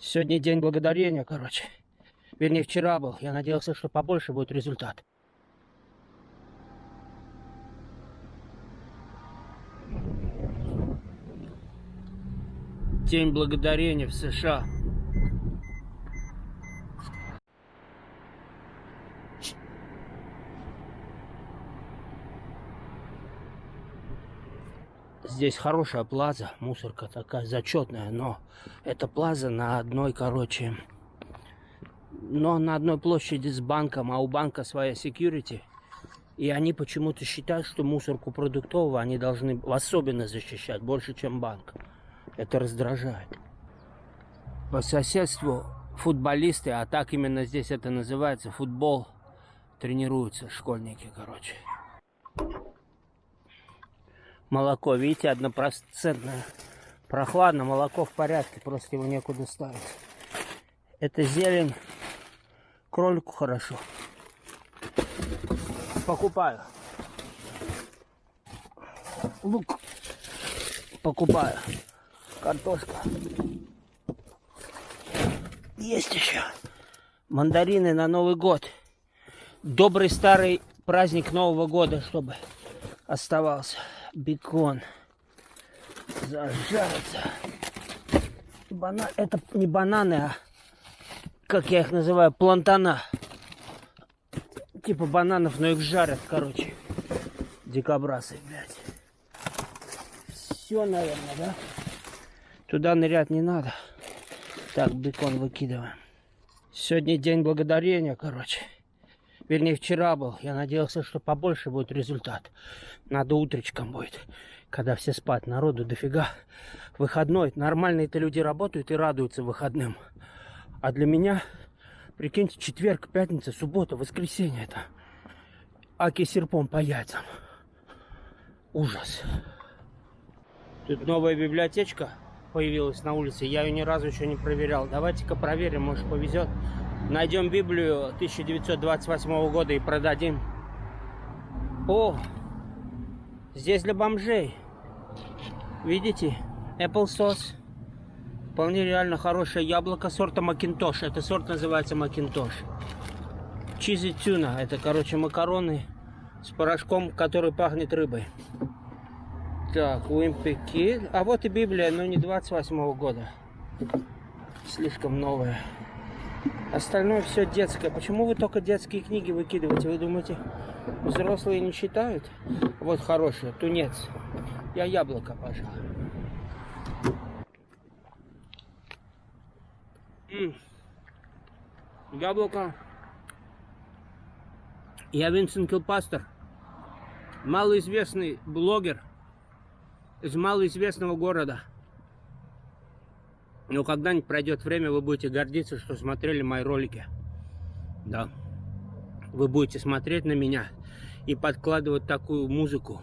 Сегодня день благодарения, короче. Вернее, вчера был. Я надеялся, что побольше будет результат. День благодарения в США. Здесь хорошая плаза, мусорка такая зачетная, но это плаза на одной, короче, но на одной площади с банком, а у банка своя security. И они почему-то считают, что мусорку продуктового они должны особенно защищать, больше, чем банк. Это раздражает. По соседству футболисты, а так именно здесь это называется, футбол, тренируются школьники, короче. Молоко, видите, однопроцентное. Прохладно, молоко в порядке, просто его некуда ставить. Это зелень, кролику хорошо. Покупаю. Лук покупаю. Картошка. Есть еще. Мандарины на Новый год. Добрый старый праздник Нового года, чтобы оставался. Бекон. Зажарится. Бана... Это не бананы, а как я их называю, плантана. Типа бананов, но их жарят, короче. Дикобрасы, блядь. Все, наверное, да? Туда нырять не надо. Так, бекон выкидываем. Сегодня день благодарения, короче. Вернее, вчера был. Я надеялся, что побольше будет результат. Надо утречком будет. Когда все спать, народу дофига. Выходной. Нормальные-то люди работают и радуются выходным. А для меня, прикиньте, четверг, пятница, суббота, воскресенье это. Аки серпом по яйцам. Ужас. Тут новая библиотечка появилась на улице. Я ее ни разу еще не проверял. Давайте-ка проверим, может повезет. Найдем Библию 1928 года и продадим. О, здесь для бомжей. Видите? Apple sauce. Вполне реально хорошее яблоко сорта Макинтош. Это сорт называется Макинтош. Чизи тюна. Это, короче, макароны с порошком, который пахнет рыбой. Так, Уимпи Кид. А вот и Библия, но не 28 -го года. Слишком новая. Остальное все детское. Почему вы только детские книги выкидываете? Вы думаете, взрослые не читают? Вот хорошее, тунец. Я яблоко, пожалуй. Яблоко. Я Винсент Килпастер, малоизвестный блогер из малоизвестного города. Но когда-нибудь пройдет время, вы будете гордиться, что смотрели мои ролики. Да. Вы будете смотреть на меня и подкладывать такую музыку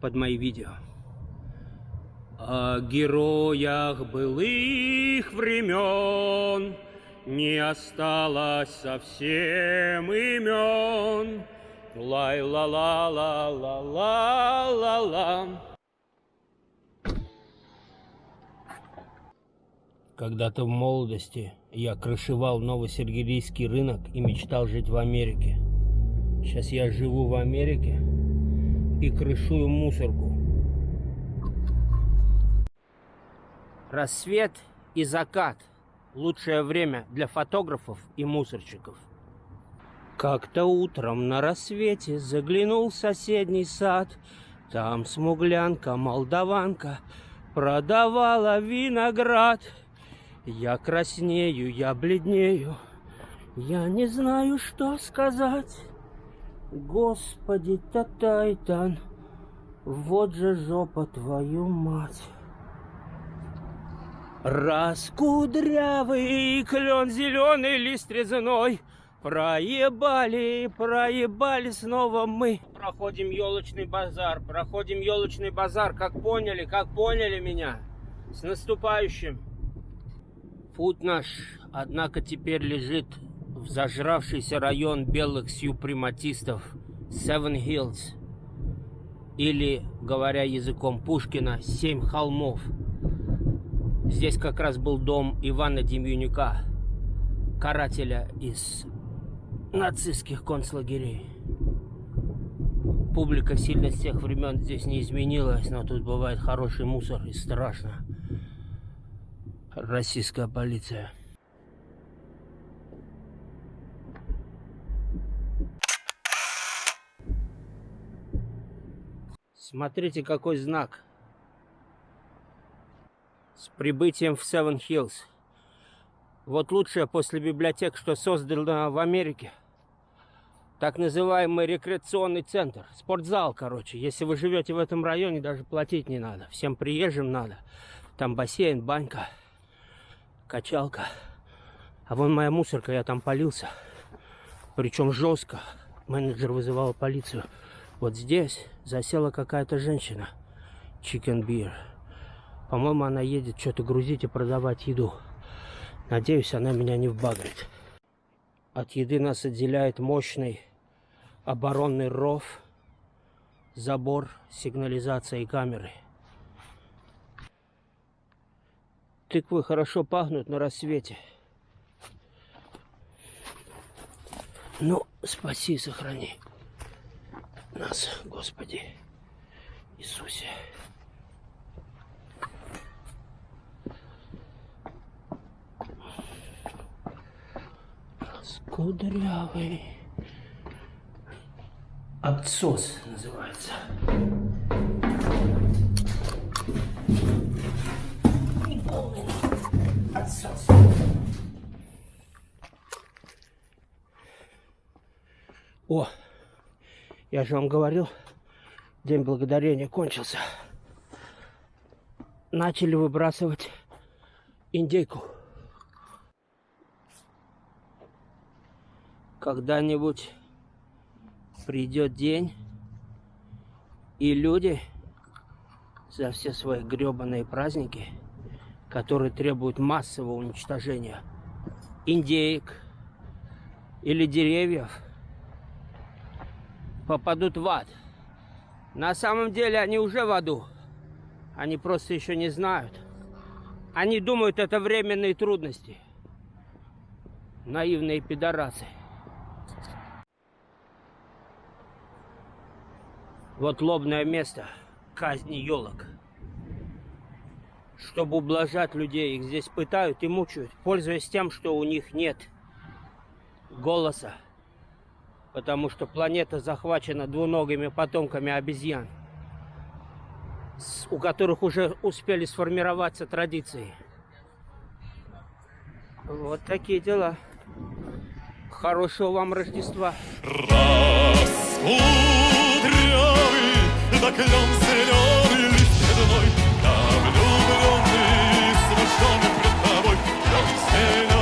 под мои видео о героях былых времен Не осталось совсем имен. Лай-ла-ла-ла-ла-ла-ла-ла. Когда-то в молодости я крышевал Новосергелийский рынок и мечтал жить в Америке. Сейчас я живу в Америке и крышую мусорку. Рассвет и закат – лучшее время для фотографов и мусорщиков. Как-то утром на рассвете заглянул в соседний сад. Там смуглянка-молдаванка продавала виноград. Я краснею, я бледнею, я не знаю, что сказать. Господи, Татайтан, вот же жопа твою мать. Раскудрявый клен зеленый лист резной. Проебали, проебали снова мы. Проходим елочный базар, проходим елочный базар. Как поняли, как поняли меня? С наступающим Путь наш, однако, теперь лежит в зажравшийся район белых сюпрематистов Seven Hills Или, говоря языком Пушкина, Семь холмов Здесь как раз был дом Ивана Демьянюка, карателя из нацистских концлагерей. Публика сильно с тех времен здесь не изменилась, но тут бывает хороший мусор и страшно. Российская полиция. Смотрите, какой знак. С прибытием в Севен Хиллз. Вот лучшее после библиотек, что создано в Америке. Так называемый рекреационный центр. Спортзал, короче. Если вы живете в этом районе, даже платить не надо. Всем приезжим надо. Там бассейн, банька, качалка. А вон моя мусорка, я там полился. Причем жестко. Менеджер вызывал полицию. Вот здесь засела какая-то женщина. Chicken Beer. По-моему, она едет что-то грузить и продавать еду. Надеюсь, она меня не вбагрит. От еды нас отделяет мощный оборонный ров, забор, сигнализация и камеры. Тыквы хорошо пахнут на рассвете. Ну, спаси и сохрани нас, Господи Иисусе. Кудрявый. Отсос называется. О, я же вам говорил, День Благодарения кончился. Начали выбрасывать индейку. Когда-нибудь придет день, и люди за все свои гребаные праздники, которые требуют массового уничтожения индеек или деревьев, попадут в ад. На самом деле они уже в аду. Они просто еще не знают. Они думают, это временные трудности. Наивные пидорасы. Вот лобное место казни елок. Чтобы ублажать людей, их здесь пытают и мучают, пользуясь тем, что у них нет голоса потому что планета захвачена двуногими потомками обезьян, у которых уже успели сформироваться традиции. Вот такие дела. Хорошего вам Рождества. Раскудрявый, да клен пред тобой, клен зеленый.